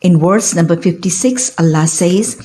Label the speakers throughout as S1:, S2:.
S1: In verse number 56, Allah says,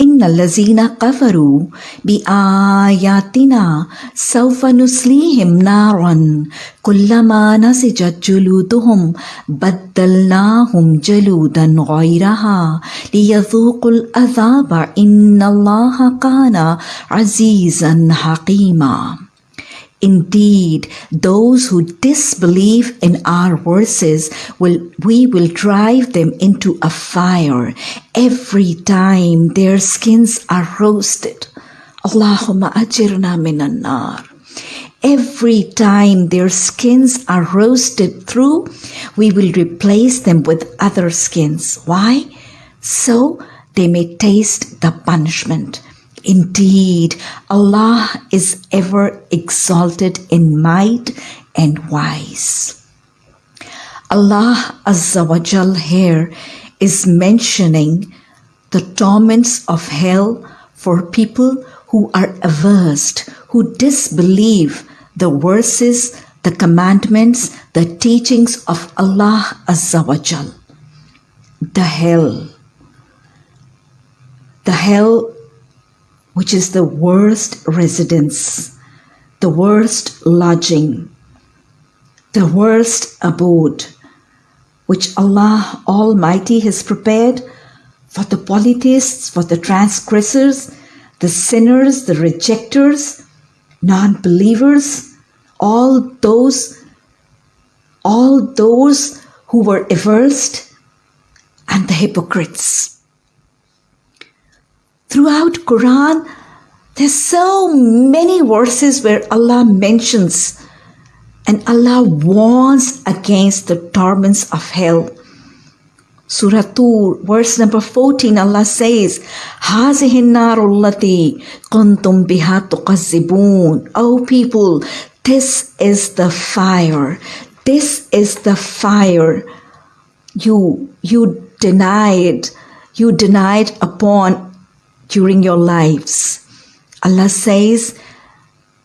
S1: إن الذين كفروا بآياتنا سوف نصليهم نارا كلما نسجت جلودهم بدلناهم جلودا غيرها ليذوقوا العذاب إن الله كان عزيزا حكيما Indeed, those who disbelieve in our verses will we will drive them into a fire every time their skins are roasted. Allahumma ajirna minan. Every time their skins are roasted through, we will replace them with other skins. Why? So they may taste the punishment. Indeed, Allah is ever exalted in might and wise. Allah Azza wa Jal here is mentioning the torments of hell for people who are averse, who disbelieve the verses, the commandments, the teachings of Allah Azza wa Jal. The hell. The hell which is the worst residence, the worst lodging, the worst abode, which Allah Almighty has prepared for the polytheists, for the transgressors, the sinners, the rejectors, non believers, all those, all those who were averse, and the hypocrites throughout Quran, there's so many verses where Allah mentions and Allah warns against the torments of hell. Surah Tur, verse number 14, Allah says, هَذِهِ النَّارُ الَّتِي كُنْتُمْ بِهَا تُقَذِّبُونَ O people, this is the fire. This is the fire you, you denied, you denied upon during your lives. Allah says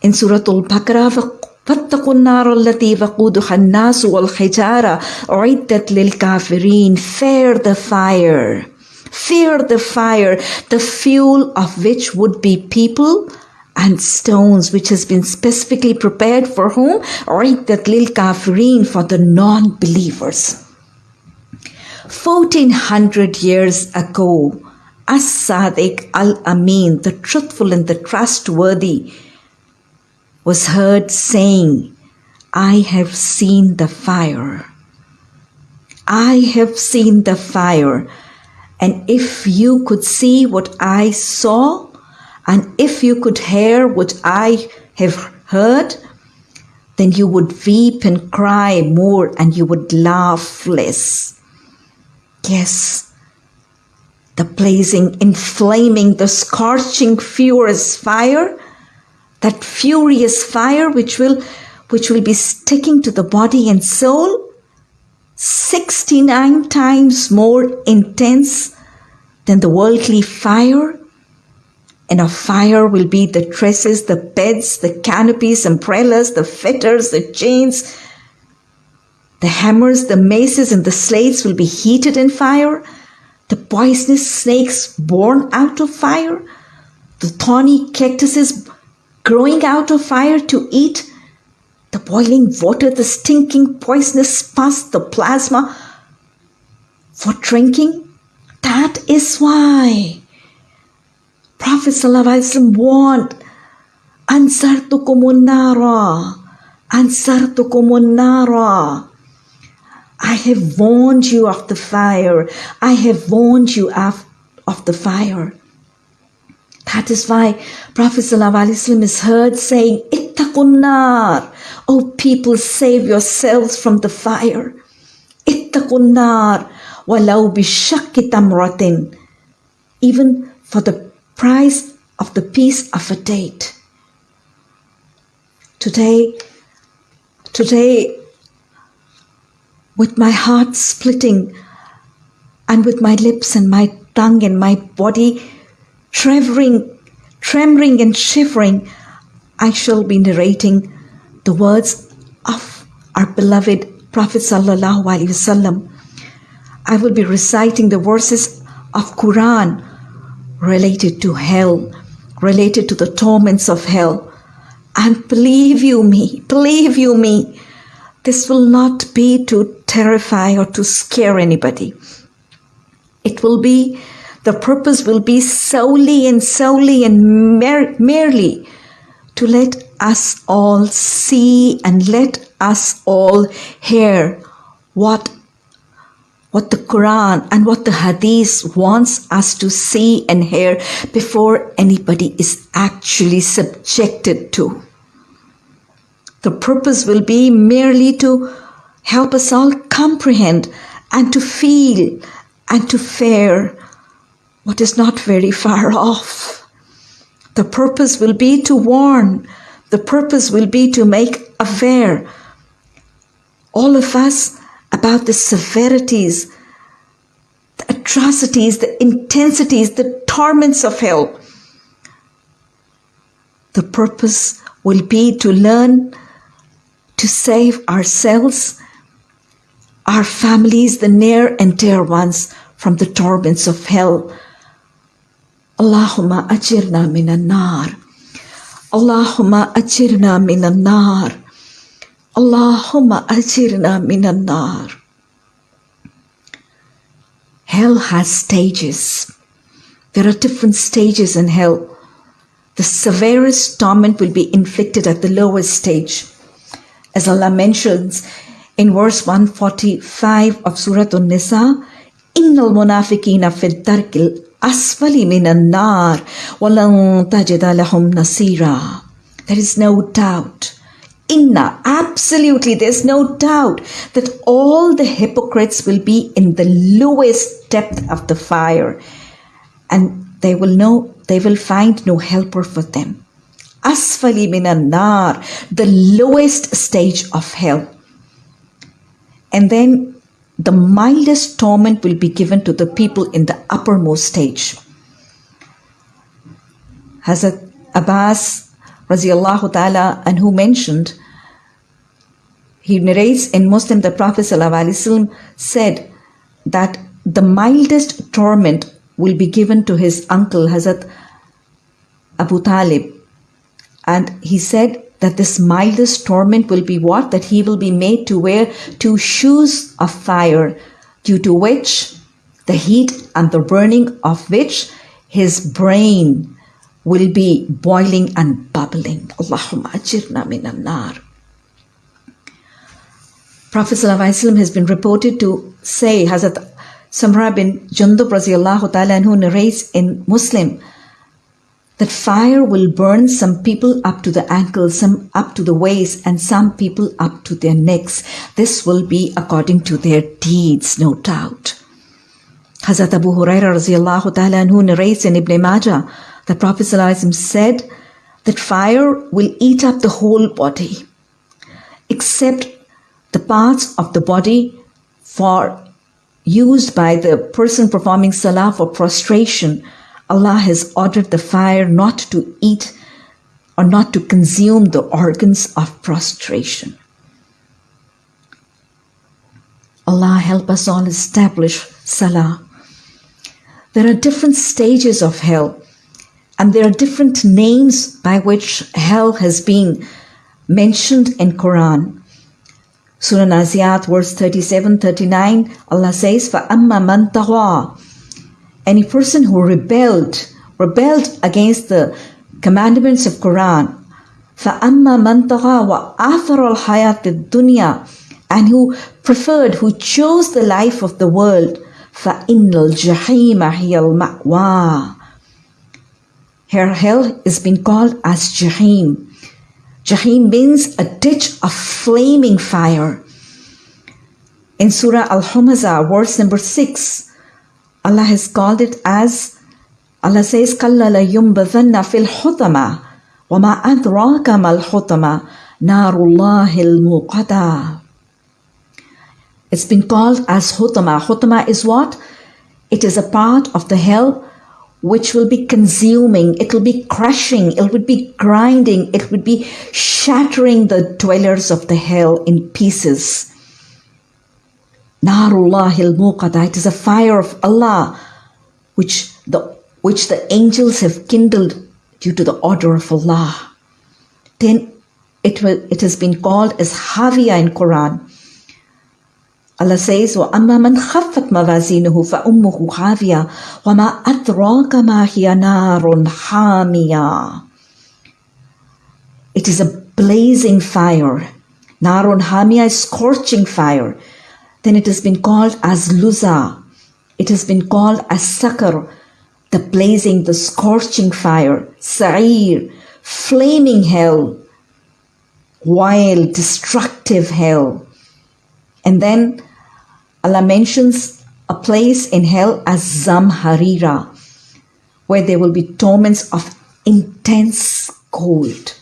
S1: in Surah Al-Baqarah, فاتقوا النار التي وقودها الناس والحجارة أعدت للكافرين Fear the fire. Fear the fire, the fuel of which would be people and stones, which has been specifically prepared for whom? أعدت للكافرين for the non-believers. 1400 years ago, as-Sadiq al-Amin, the truthful and the trustworthy, was heard saying, I have seen the fire. I have seen the fire. And if you could see what I saw, and if you could hear what I have heard, then you would weep and cry more and you would laugh less. Yes, the blazing, inflaming, the scorching, furious fire, that furious fire which will, which will be sticking to the body and soul, 69 times more intense than the worldly fire. And a fire will be the dresses, the beds, the canopies, umbrellas, the fetters, the chains, the hammers, the maces, and the slates will be heated in fire the poisonous snakes born out of fire, the thorny cactuses growing out of fire to eat, the boiling water, the stinking poisonous pus, the plasma for drinking. That is why Prophet ﷺ warned, Ansartukumun nara, Ansartukumun nara. I have warned you of the fire. I have warned you of, of the fire. That is why Prophet ﷺ is heard saying, Ittakunnar. O people, save yourselves from the fire. Ittakunnar. Walau bishakki tamratin. Even for the price of the piece of a date. Today, today with my heart splitting and with my lips and my tongue and my body trembling, trembling and shivering, I shall be narrating the words of our beloved Prophet sallallahu alaihi wasallam. I will be reciting the verses of Quran related to hell, related to the torments of hell. And believe you me, believe you me, this will not be to terrify or to scare anybody. It will be, the purpose will be solely and solely and mer- merely to let us all see and let us all hear what what the Quran and what the Hadith wants us to see and hear before anybody is actually subjected to. The purpose will be merely to help us all comprehend and to feel and to fare what is not very far off. The purpose will be to warn. The purpose will be to make aware all of us about the severities, the atrocities, the intensities, the torments of hell. The purpose will be to learn to save ourselves, our families, the near and dear ones from the torments of hell. Allahumma ajirna minan nar. Allahumma ajirna minan nar. Allahumma ajirna minan nar. Hell has stages. There are different stages in hell. The severest torment will be inflicted at the lowest stage. As Allah mentions in verse 145 of Surah An-Nisa, إِنَّ الْمُنَافِقِينَ فِي الدَّرْكِ الْأَسْفَلِ مِنَ النَّارِ وَلَنْ تَجِدَ لَهُمْ نَصِيرًا There is no doubt inna, absolutely, there's no doubt that all the hypocrites will be in the lowest depth of the fire and they will know, they will find no helper for them. Asfali minan nar, the lowest stage of hell. And then the mildest torment will be given to the people in the uppermost stage. Hazrat Abbas radiallahu ta'ala and who mentioned he narrates in Muslim that Prophet said that the mildest torment will be given to his uncle Hazrat Abu Talib. And he said that this mildest torment will be what? That he will be made to wear two shoes of fire, due to which the heat and the burning of which his brain will be boiling and bubbling. Allahumma ajirna minan nar. Prophet ﷺ has been reported to say, Hazrat Samra bin Jundub ta'ala who narrates in Muslim that fire will burn some people up to the ankles, some up to the waist, and some people up to their necks. This will be according to their deeds, no doubt. Hazrat Abu Huraira radiallahu ta'ala who narrates in Ibn Majah that Prophet said that fire will eat up the whole body except the parts of the body for used by the person performing salah for prostration, Allah has ordered the fire not to eat or not to consume the organs of prostration. Allah help us all establish salah. There are different stages of hell, and there are different names by which hell has been mentioned in Quran. Surah Naziat, verse 37 39, Allah says, فَأَمَّا مَنْ تَغَى Any person who rebelled, rebelled against the commandments of Quran, فَأَمَّا مَنْ تَغَى وَآثَرَ الْحَيَاةِ الدُّنْيَا And who preferred, who chose the life of the world, فَإِنَّ الْجَحِيمَ هِيَ الْمَأْوَى Her hell is been called as Jahim. Jahim means a ditch of flaming fire. In Surah Al Humazah, verse number 6, Allah has called it as Allah says, كَلَّا لَيُنْبَذَنَّ فِي الْحُطَمَةِ وَمَا أَدْرَاكَ مَا الْحُطَمَةِ نَارُ اللَّهِ الْمُوقَدَةِ It's been called as Hutama. Hutama is what? It is a part of the hell which will be consuming, it will be crushing, it would be grinding, it would be shattering the dwellers of the hell in pieces. Narullahil Muqada, it is a fire of Allah which the, which the angels have kindled due to the order of Allah. Then it, will, it has been called as Haviya in Quran. Allah says, وَأَمَّا مَنْ خَفَّتْ مَوَازِينُهُ فَأُمُّهُ هَاوِيَةٌ وَمَا أَدْرَاكَ مَا هِيَ نَارٌ حَامِيَةٌ It is a blazing fire. Narun Hamia is scorching fire. Then it has been called as Luza. It has been called as Sakar, the blazing, the scorching fire. Sa'ir, flaming hell. Wild, destructive hell. And then Allah mentions a place in hell as Zamharira, where there will be torments of intense cold.